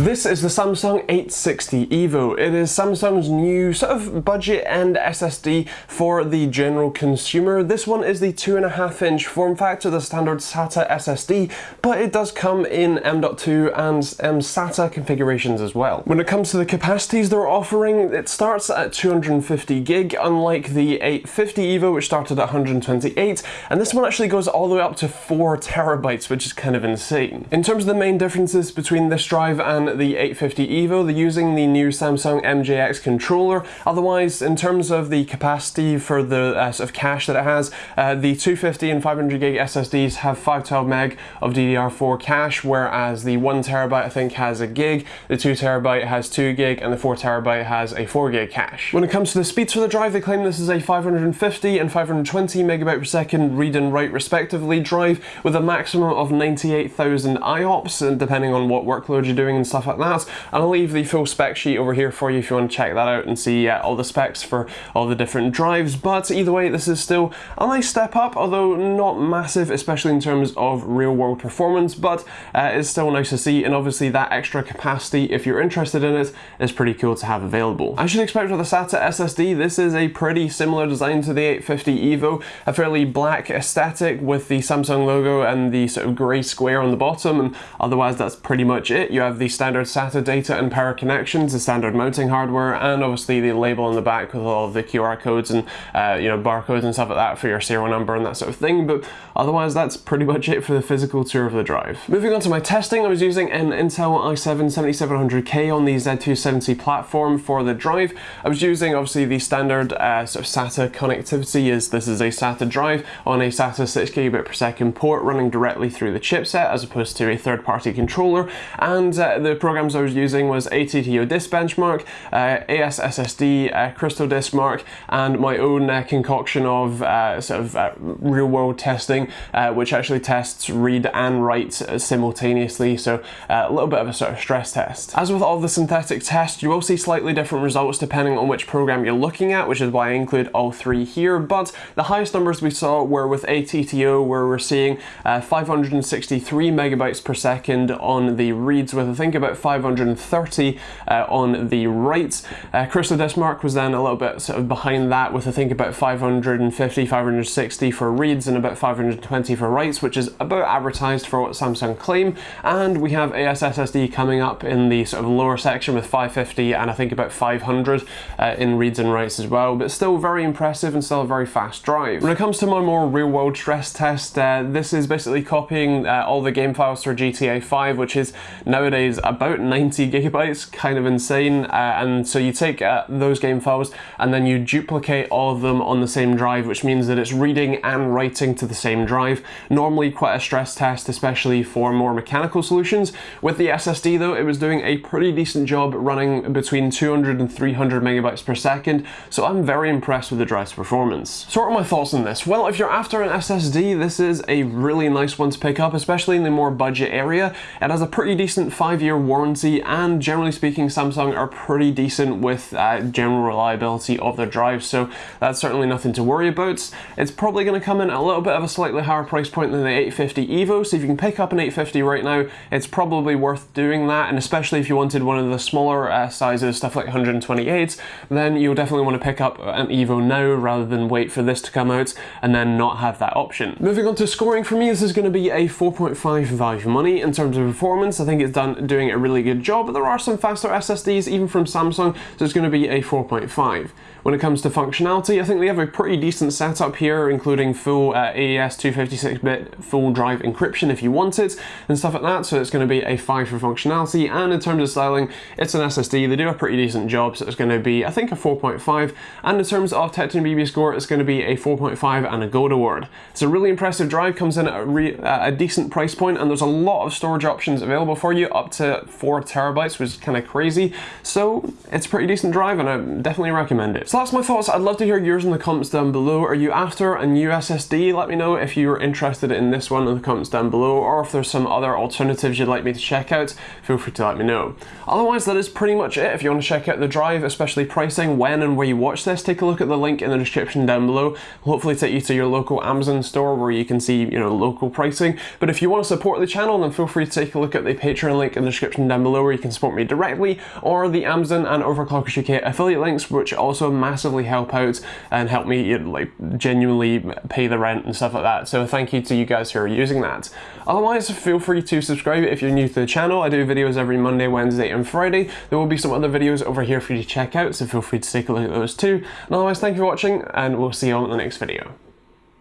This is the Samsung 860 EVO. It is Samsung's new sort of budget and SSD for the general consumer. This one is the 2.5 inch form factor, the standard SATA SSD, but it does come in M.2 and M SATA configurations as well. When it comes to the capacities they're offering, it starts at 250 gig, unlike the 850 EVO which started at 128, and this one actually goes all the way up to 4 terabytes, which is kind of insane. In terms of the main differences between this drive and the 850 EVO, they're using the new Samsung MJX controller. Otherwise, in terms of the capacity for the uh, sort of cache that it has, uh, the 250 and 500 gig SSDs have 512 meg of DDR4 cache, whereas the 1 terabyte I think has a gig, the 2 terabyte has 2 gig, and the 4 terabyte has a 4 gig cache. When it comes to the speeds for the drive, they claim this is a 550 and 520 megabyte per second read and write respectively drive with a maximum of 98,000 IOPS, and depending on what workload you're doing and stuff stuff like that. And I'll leave the full spec sheet over here for you if you want to check that out and see uh, all the specs for all the different drives. But either way, this is still a nice step up, although not massive, especially in terms of real world performance, but uh, it's still nice to see. And obviously that extra capacity, if you're interested in it, is pretty cool to have available. I should expect with the SATA SSD, this is a pretty similar design to the 850 EVO, a fairly black aesthetic with the Samsung logo and the sort of grey square on the bottom, and otherwise that's pretty much it. You have the standard standard SATA data and power connections, the standard mounting hardware, and obviously the label on the back with all of the QR codes and uh, you know barcodes and stuff like that for your serial number and that sort of thing. But otherwise, that's pretty much it for the physical tour of the drive. Moving on to my testing, I was using an Intel i7-7700K on the Z270 platform for the drive. I was using obviously the standard uh, sort of SATA connectivity as this is a SATA drive on a SATA 6 gigabit per second port running directly through the chipset as opposed to a third-party controller and uh, the programs I was using was ATTO Disk Benchmark, uh, AS SSD, uh, Crystal Disk Mark, and my own uh, concoction of uh, sort of uh, real world testing, which actually tests read and write simultaneously, so a little bit of a sort of stress test. As with all the synthetic tests, you will see slightly different results depending on which program you're looking at, which is why I include all three here, but the highest numbers we saw were with ATTO, where we're seeing 563 megabytes per second on the reads, with I think about about 530 uh, on the write. Uh, Crystal Disk Mark was then a little bit sort of behind that with I think about 550, 560 for reads and about 520 for writes, which is about advertised for what Samsung claim. And we have AS SSD coming up in the sort of lower section with 550 and I think about 500 uh, in reads and writes as well, but still very impressive and still a very fast drive. When it comes to my more real world stress test, uh, this is basically copying uh, all the game files for GTA 5, which is nowadays a about 90 gigabytes, kind of insane. Uh, and so you take uh, those game files and then you duplicate all of them on the same drive, which means that it's reading and writing to the same drive. Normally quite a stress test, especially for more mechanical solutions. With the SSD though, it was doing a pretty decent job running between 200 and 300 megabytes per second. So I'm very impressed with the drive's performance. So what are my thoughts on this? Well, if you're after an SSD, this is a really nice one to pick up, especially in the more budget area. It has a pretty decent five year warranty and generally speaking Samsung are pretty decent with uh, general reliability of their drives so that's certainly nothing to worry about. It's probably going to come in a little bit of a slightly higher price point than the 850 EVO so if you can pick up an 850 right now it's probably worth doing that and especially if you wanted one of the smaller uh, sizes stuff like 128 then you'll definitely want to pick up an EVO now rather than wait for this to come out and then not have that option. Moving on to scoring for me this is going to be a 4.5 value money in terms of performance I think it's done doing a really good job, but there are some faster SSDs even from Samsung, so it's going to be a 4.5. When it comes to functionality, I think they have a pretty decent setup here, including full uh, AES 256-bit full drive encryption if you want it, and stuff like that, so it's going to be a 5 for functionality, and in terms of styling, it's an SSD, they do a pretty decent job, so it's going to be, I think, a 4.5, and in terms of TechteamGB score, it's going to be a 4.5 and a Gold Award. It's a really impressive drive, comes in at a, a decent price point, and there's a lot of storage options available for you, up to 4 terabytes, which is kind of crazy, so it's a pretty decent drive, and I definitely recommend it. So that's my thoughts. I'd love to hear yours in the comments down below. Are you after a new SSD? Let me know if you're interested in this one in the comments down below or if there's some other alternatives you'd like me to check out, feel free to let me know. Otherwise, that is pretty much it. If you want to check out the drive, especially pricing, when and where you watch this, take a look at the link in the description down below. Hopefully take you to your local Amazon store where you can see, you know, local pricing. But if you want to support the channel, then feel free to take a look at the Patreon link in the description description down below where you can support me directly, or the Amazon and Overclockers UK affiliate links, which also massively help out and help me you know, like genuinely pay the rent and stuff like that. So thank you to you guys who are using that. Otherwise, feel free to subscribe if you're new to the channel. I do videos every Monday, Wednesday, and Friday. There will be some other videos over here for you to check out, so feel free to take a look at those too. And otherwise, thank you for watching, and we'll see you on the next video.